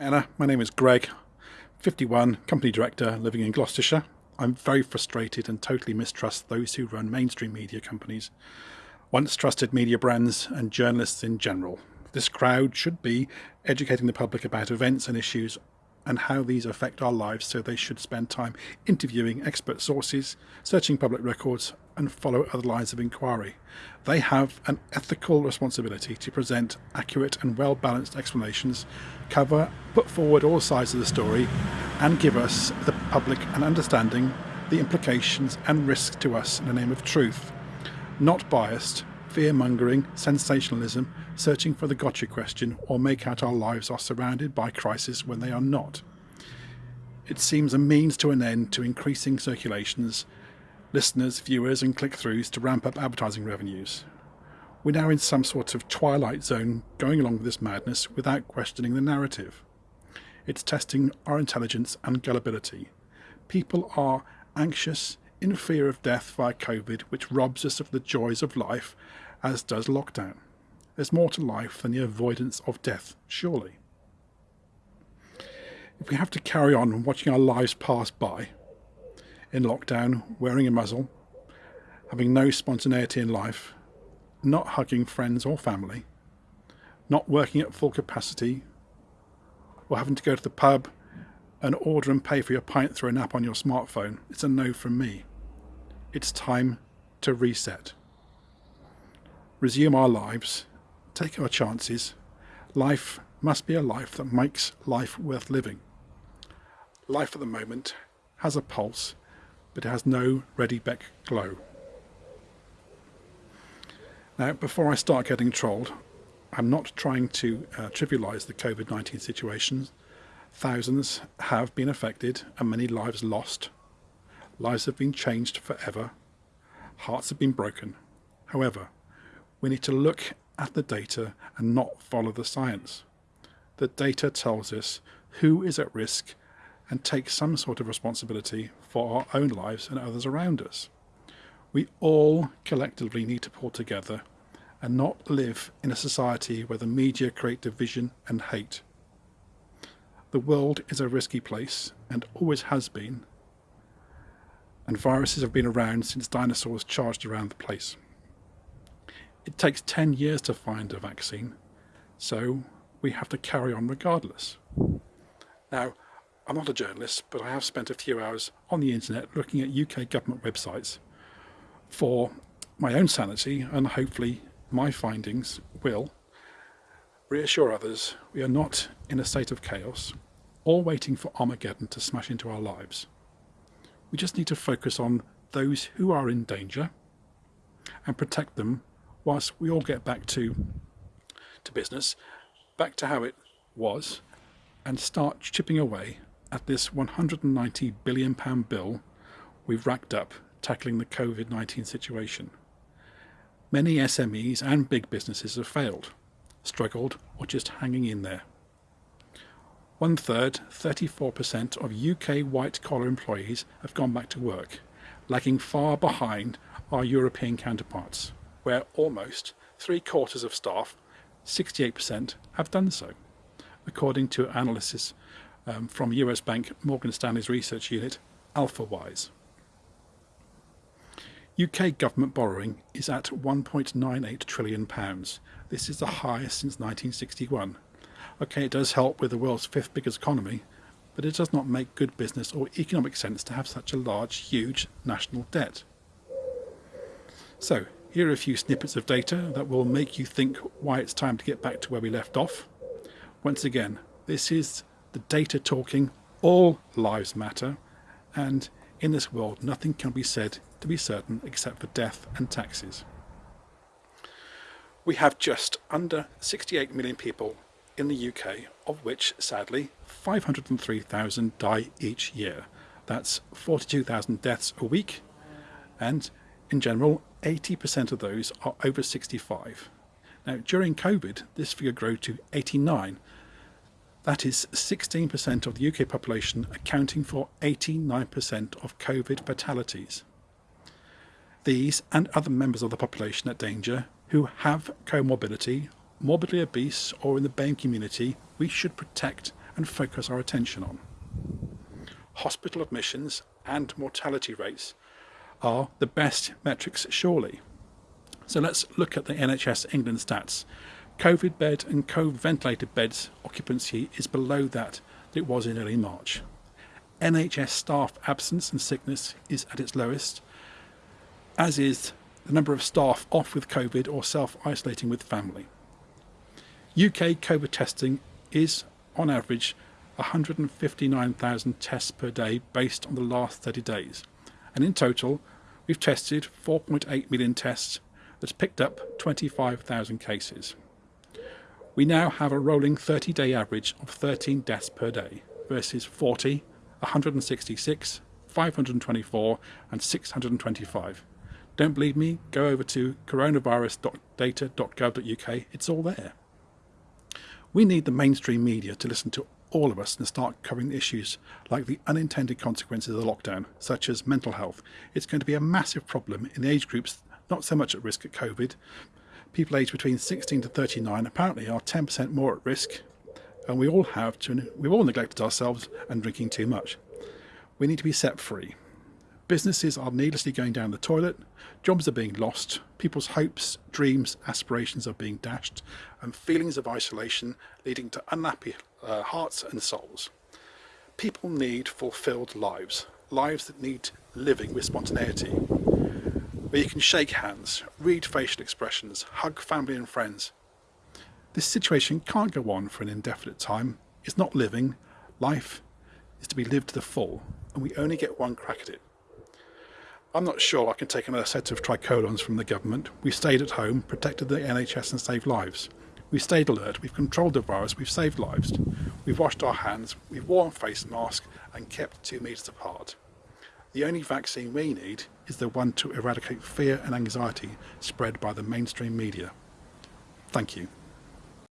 Anna, my name is Greg, 51, company director, living in Gloucestershire. I'm very frustrated and totally mistrust those who run mainstream media companies, once trusted media brands and journalists in general. This crowd should be educating the public about events and issues and how these affect our lives so they should spend time interviewing expert sources, searching public records and follow other lines of inquiry. They have an ethical responsibility to present accurate and well-balanced explanations, cover, put forward all sides of the story and give us, the public, an understanding the implications and risks to us in the name of truth. Not biased, fear-mongering, sensationalism, searching for the gotcha question or make out our lives are surrounded by crisis when they are not. It seems a means to an end to increasing circulations, listeners, viewers and click-throughs to ramp up advertising revenues. We're now in some sort of twilight zone going along with this madness without questioning the narrative. It's testing our intelligence and gullibility. People are anxious, in fear of death via COVID, which robs us of the joys of life, as does lockdown. There's more to life than the avoidance of death, surely. If we have to carry on watching our lives pass by, in lockdown, wearing a muzzle, having no spontaneity in life, not hugging friends or family, not working at full capacity, or having to go to the pub and order and pay for your pint through an app on your smartphone, it's a no from me. It's time to reset. Resume our lives, take our chances. Life must be a life that makes life worth living. Life at the moment has a pulse, but it has no ready beck glow. Now, before I start getting trolled, I'm not trying to uh, trivialise the COVID-19 situation. Thousands have been affected and many lives lost. Lives have been changed forever. Hearts have been broken. However, we need to look at the data and not follow the science. The data tells us who is at risk and take some sort of responsibility for our own lives and others around us. We all collectively need to pull together and not live in a society where the media create division and hate. The world is a risky place and always has been, and viruses have been around since dinosaurs charged around the place. It takes 10 years to find a vaccine, so we have to carry on regardless. Now, I'm not a journalist, but I have spent a few hours on the internet looking at UK government websites for my own sanity and hopefully my findings will reassure others we are not in a state of chaos or waiting for Armageddon to smash into our lives. We just need to focus on those who are in danger and protect them whilst we all get back to to business, back to how it was and start chipping away at this 190 billion pound bill we've racked up tackling the COVID-19 situation. Many SMEs and big businesses have failed, struggled or just hanging in there. One third, 34% of UK white collar employees have gone back to work, lagging far behind our European counterparts, where almost three quarters of staff, 68%, have done so, according to analysis um, from US bank Morgan Stanley's research unit, AlphaWise. UK government borrowing is at 1.98 trillion pounds. This is the highest since 1961. Okay, it does help with the world's fifth biggest economy, but it does not make good business or economic sense to have such a large, huge national debt. So, here are a few snippets of data that will make you think why it's time to get back to where we left off. Once again, this is the data talking, all lives matter, and in this world nothing can be said to be certain except for death and taxes. We have just under 68 million people in the UK, of which sadly 503,000 die each year. That's 42,000 deaths a week and in general 80% of those are over 65. Now during COVID this figure grew to 89 that is 16% of the UK population accounting for 89% of COVID fatalities. These and other members of the population at danger who have comorbidity, morbidly obese or in the BAME community, we should protect and focus our attention on. Hospital admissions and mortality rates are the best metrics surely. So let's look at the NHS England stats. COVID bed and COVID ventilated beds occupancy is below that that it was in early March. NHS staff absence and sickness is at its lowest, as is the number of staff off with COVID or self-isolating with family. UK COVID testing is, on average, 159,000 tests per day based on the last 30 days. And in total, we've tested 4.8 million tests that's picked up 25,000 cases. We now have a rolling 30-day average of 13 deaths per day versus 40, 166, 524 and 625. Don't believe me? Go over to coronavirus.data.gov.uk. It's all there. We need the mainstream media to listen to all of us and start covering issues like the unintended consequences of the lockdown, such as mental health. It's going to be a massive problem in the age groups not so much at risk at COVID. People aged between 16 to 39 apparently are 10% more at risk, and we all have to, we've all neglected ourselves and drinking too much. We need to be set free. Businesses are needlessly going down the toilet, jobs are being lost, people's hopes, dreams, aspirations are being dashed, and feelings of isolation leading to unhappy uh, hearts and souls. People need fulfilled lives, lives that need living with spontaneity, where you can shake hands, read facial expressions, hug family and friends. This situation can't go on for an indefinite time. It's not living. Life is to be lived to the full, and we only get one crack at it. I'm not sure I can take another set of tricolons from the government. We stayed at home, protected the NHS and saved lives. We stayed alert, we've controlled the virus, we've saved lives. We've washed our hands, we've worn face masks and kept two metres apart. The only vaccine we need is the one to eradicate fear and anxiety spread by the mainstream media. Thank you.